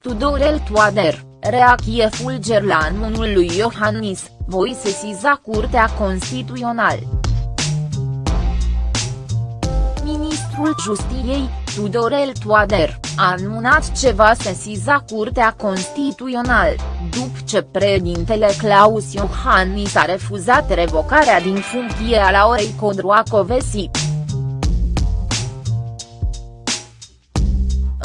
Tudorel Toader, reacție fulger la anunul lui Iohannis, voi sesiza Curtea Constituțională. Ministrul Justiției, Tudorel Toader, a anunțat ce va sesiza Curtea Constituțională, după ce președintele Claus Iohannis a refuzat revocarea din funcție a Laurei Codroacovesi.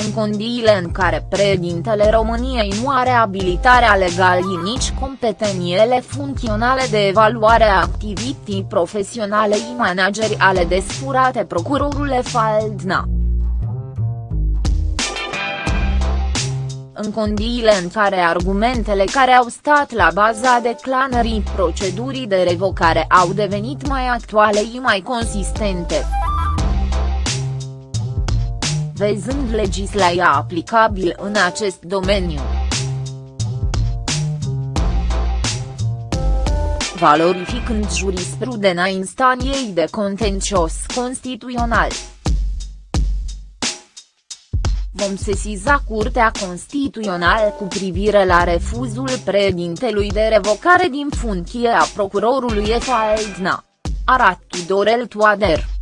În condiile în care președintele României nu are abilitarea legală nici competențele funcționale de evaluare a activității profesionale și manageriale desfurate procurorule Faldna. în condiile în care argumentele care au stat la baza declanării procedurii de revocare au devenit mai actuale și mai consistente văzând legislația aplicabil în acest domeniu. Valorificând jurisprudența instanței de contencios constituțional. Vom sesiza Curtea Constituțională cu privire la refuzul președintelui de revocare din funcție a procurorului Efaldna. Arat Tudorel Toader.